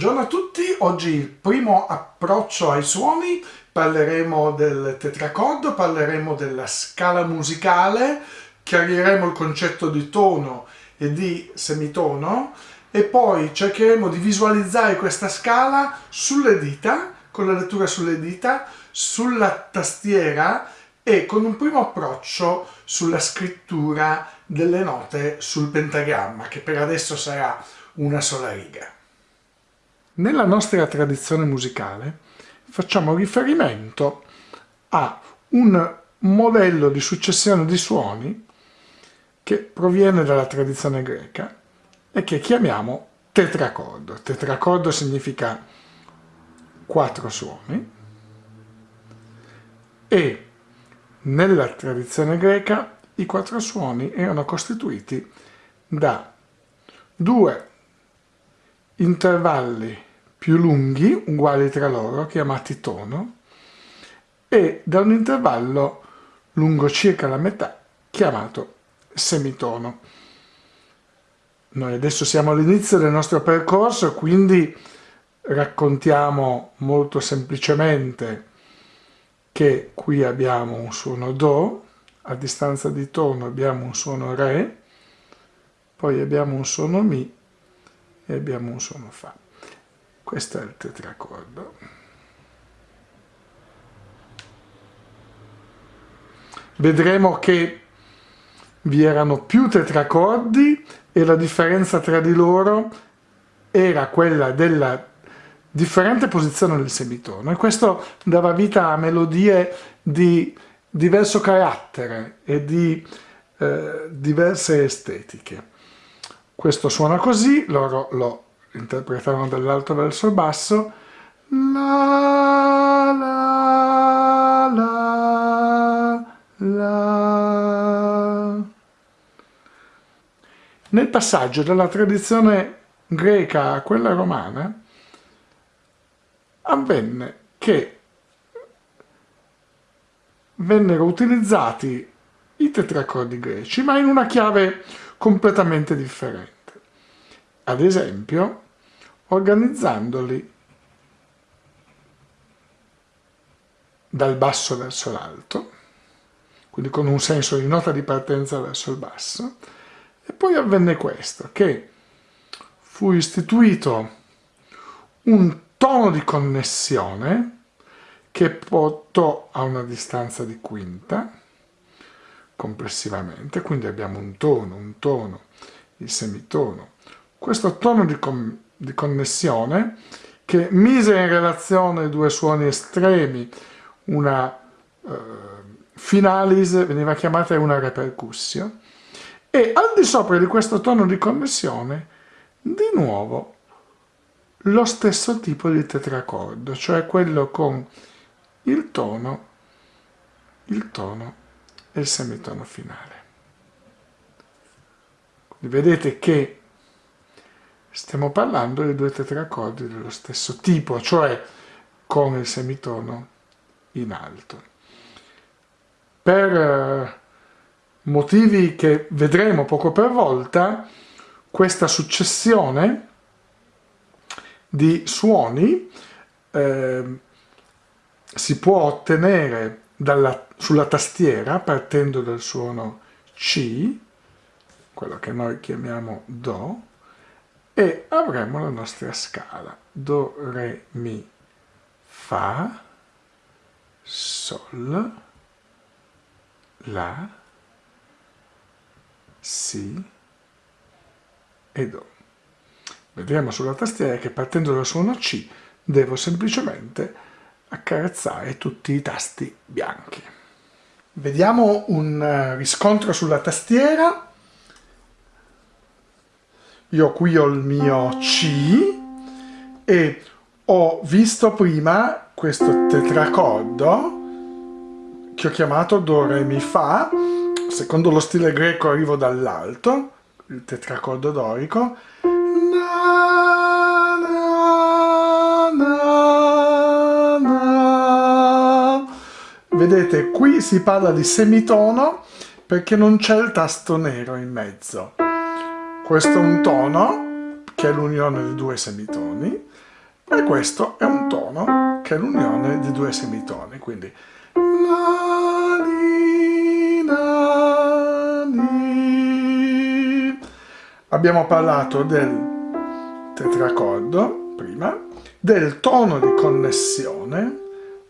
Buongiorno a tutti, oggi il primo approccio ai suoni, parleremo del tetracordo, parleremo della scala musicale, chiariremo il concetto di tono e di semitono e poi cercheremo di visualizzare questa scala sulle dita, con la lettura sulle dita, sulla tastiera e con un primo approccio sulla scrittura delle note sul pentagramma, che per adesso sarà una sola riga. Nella nostra tradizione musicale facciamo riferimento a un modello di successione di suoni che proviene dalla tradizione greca e che chiamiamo tetracordo. Tetracordo significa quattro suoni e nella tradizione greca i quattro suoni erano costituiti da due intervalli più lunghi, uguali tra loro, chiamati tono, e da un intervallo lungo circa la metà, chiamato semitono. Noi adesso siamo all'inizio del nostro percorso, quindi raccontiamo molto semplicemente che qui abbiamo un suono Do, a distanza di tono abbiamo un suono Re, poi abbiamo un suono Mi e abbiamo un suono Fa questo è il tetracordo vedremo che vi erano più tetracordi e la differenza tra di loro era quella della differente posizione del semitono e questo dava vita a melodie di diverso carattere e di eh, diverse estetiche. Questo suona così, loro lo interpretavano dall'alto verso il basso la la la la. Nel passaggio dalla tradizione greca a quella romana avvenne che vennero utilizzati i tetracordi greci ma in una chiave completamente differente ad esempio organizzandoli dal basso verso l'alto, quindi con un senso di nota di partenza verso il basso, e poi avvenne questo, che fu istituito un tono di connessione che portò a una distanza di quinta complessivamente, quindi abbiamo un tono, un tono, il semitono, questo tono di, di connessione che mise in relazione due suoni estremi, una eh, finalis veniva chiamata una repercussio, e al di sopra di questo tono di connessione, di nuovo, lo stesso tipo di tetracordo, cioè quello con il tono, il tono e il semitono finale. Quindi vedete che stiamo parlando di due tetracordi dello stesso tipo, cioè con il semitono in alto. Per eh, motivi che vedremo poco per volta, questa successione di suoni eh, si può ottenere dalla, sulla tastiera partendo dal suono C, quello che noi chiamiamo Do, e avremo la nostra scala Do, Re, Mi, Fa, Sol, La, Si e Do. Vedremo sulla tastiera che partendo dal suono C devo semplicemente accarezzare tutti i tasti bianchi. Vediamo un eh, riscontro sulla tastiera io qui ho il mio C e ho visto prima questo tetracordo che ho chiamato Do, Re, Mi, Fa. Secondo lo stile greco arrivo dall'alto il tetracordo dorico. Vedete qui si parla di semitono perché non c'è il tasto nero in mezzo questo è un tono che è l'unione di due semitoni, e questo è un tono che è l'unione di due semitoni, quindi la, li, la, li. Abbiamo parlato del tetracordo prima, del tono di connessione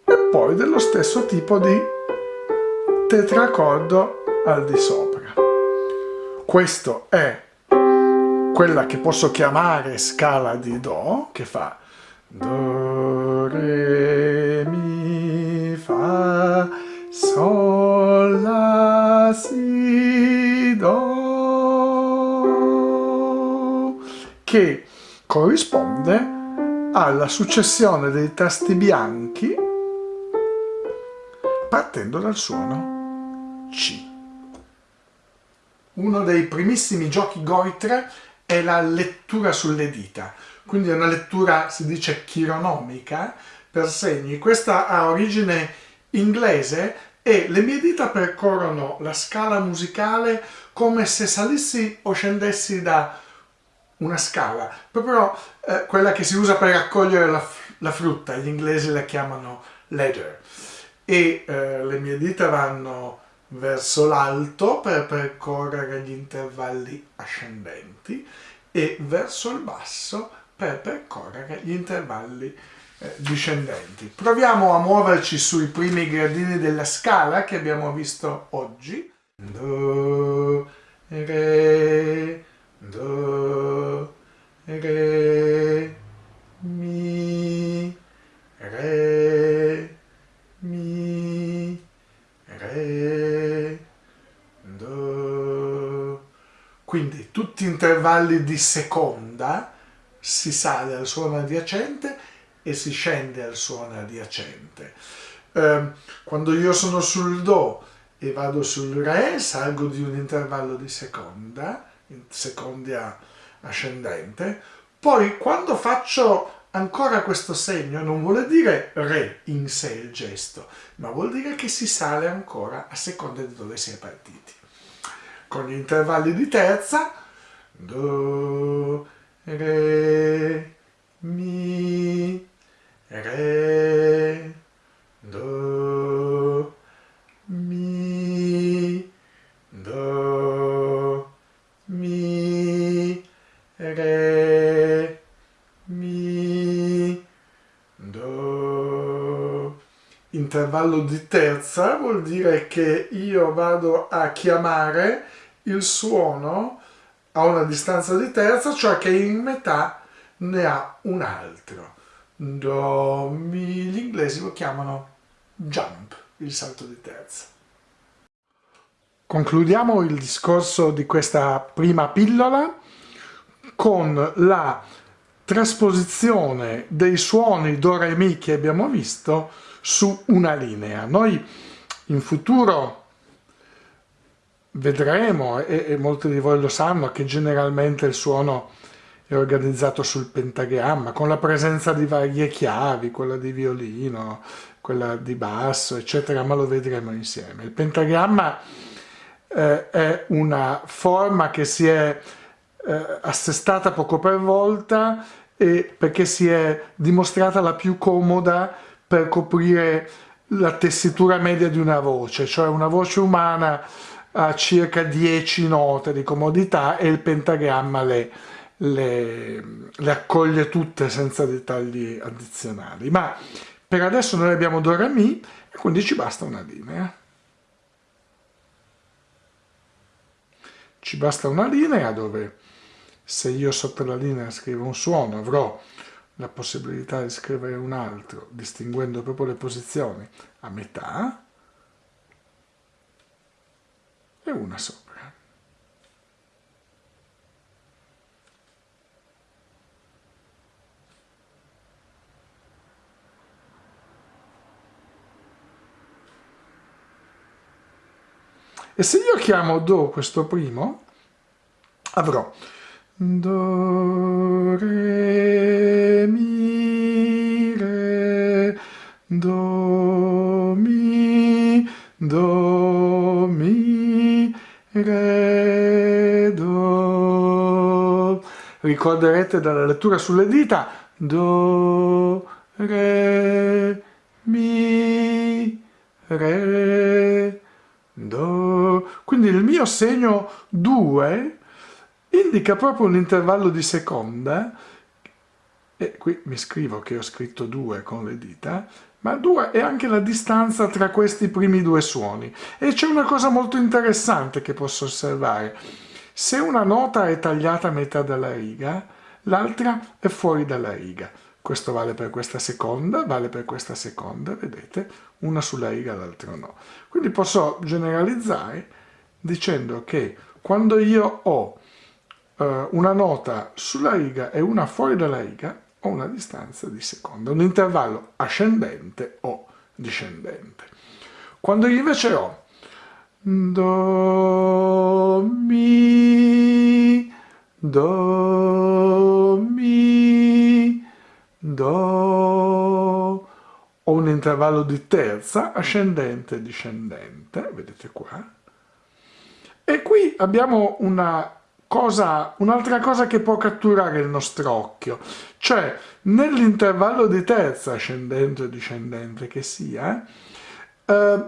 e poi dello stesso tipo di tetracordo al di sopra. Questo è quella che posso chiamare scala di Do, che fa Do, Re, Mi, Fa, Sol, La, Si, Do, che corrisponde alla successione dei tasti bianchi partendo dal suono C. Uno dei primissimi giochi Goitre è la lettura sulle dita quindi è una lettura, si dice, chironomica per segni. Questa ha origine inglese e le mie dita percorrono la scala musicale come se salissi o scendessi da una scala, proprio eh, quella che si usa per raccogliere la, la, frutta, gli inglesi la chiamano ladder. E eh, le mie dita vanno verso l'alto per percorrere gli intervalli ascendenti e verso il basso per percorrere gli intervalli eh, discendenti. Proviamo a muoverci sui primi gradini della scala che abbiamo visto oggi. Do, re, do, re, Quindi tutti intervalli di seconda si sale al suono adiacente e si scende al suono adiacente. Eh, quando io sono sul Do e vado sul Re, salgo di un intervallo di seconda, in seconda ascendente, poi quando faccio ancora questo segno non vuol dire Re in sé il gesto, ma vuol dire che si sale ancora a seconda di dove si è partiti. Con gli intervalli di terza, Do, re, mi, re, Intervallo di terza vuol dire che io vado a chiamare il suono a una distanza di terza, cioè che in metà ne ha un altro. Do, mi, gli inglesi lo chiamano jump, il salto di terza. Concludiamo il discorso di questa prima pillola con la trasposizione dei suoni do re mi che abbiamo visto su una linea. Noi in futuro vedremo, e, e, molti di voi lo sanno, che generalmente il suono è organizzato sul pentagramma, con la presenza di varie chiavi, quella di violino, quella di basso, eccetera, ma lo vedremo insieme. Il pentagramma eh, è una forma che si è eh, assestata poco per volta e perché si è dimostrata la più comoda per coprire la tessitura media di una voce, cioè una voce umana ha circa 10 note di comodità e il pentagramma le, le, le accoglie tutte senza dettagli addizionali. Ma per adesso noi abbiamo Do Re Mi e quindi ci basta una linea. Ci basta una linea dove se io sotto la linea scrivo un suono avrò la possibilità di scrivere un altro distinguendo proprio le posizioni a metà e una sopra. E se io chiamo Do questo primo, avrò Do, Re, Do, Mi, Do, Mi, Re, Do. ricorderete dalla lettura sulle dita, Do, Re, Mi, Re, Do. Quindi il mio segno 2 indica proprio un intervallo di seconda e qui mi scrivo che ho scritto 2 con le dita, ma 2 è anche la distanza tra questi primi due suoni. E c'è una cosa molto interessante che posso osservare. Se una nota è tagliata a metà della riga, l'altra è fuori dalla riga. Questo vale per questa seconda, vale per questa seconda, vedete? Una sulla riga, l'altra no. Quindi posso generalizzare dicendo che quando io ho eh, una nota sulla riga e una fuori dalla riga, ho una distanza di seconda, un intervallo ascendente o discendente. Quando invece ho Do, Mi, Do, Mi, Do, ho un intervallo di terza, ascendente e discendente, vedete qua, e qui abbiamo una cosa, un'altra cosa che può catturare il nostro occhio, cioè nell'intervallo di terza, ascendente o discendente che sia, eh,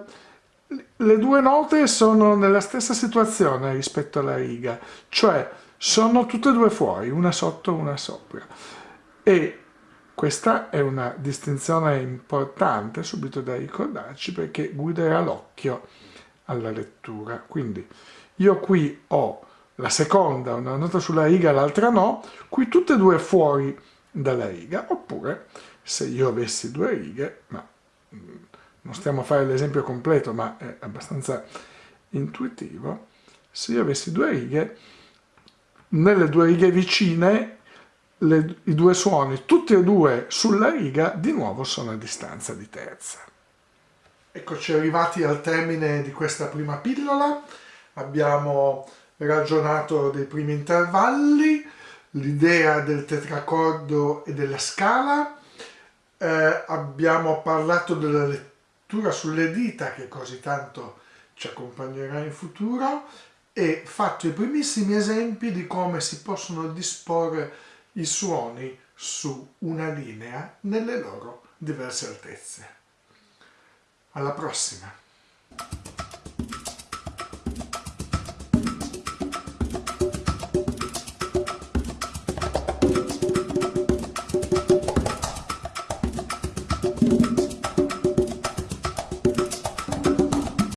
le due note sono nella stessa situazione rispetto alla riga, cioè sono tutte e due fuori, una sotto e una sopra. E questa è una distinzione importante subito da ricordarci perché guiderà l'occhio alla lettura. Quindi io qui ho la seconda una nota sulla riga l'altra no, qui tutte e due fuori dalla riga, oppure se io avessi due righe, ma mm, non stiamo a fare l'esempio completo, ma è abbastanza intuitivo, se io avessi due righe, nelle due righe vicine le, i due suoni, tutti e due sulla riga, di nuovo sono a distanza di terza. Eccoci arrivati al termine di questa prima pillola, abbiamo ragionato dei primi intervalli, l'idea del tetracordo e della scala, eh, abbiamo parlato della lettura sulle dita che così tanto ci accompagnerà in futuro e fatto i primissimi esempi di come si possono disporre i suoni su una linea nelle loro diverse altezze. Alla prossima!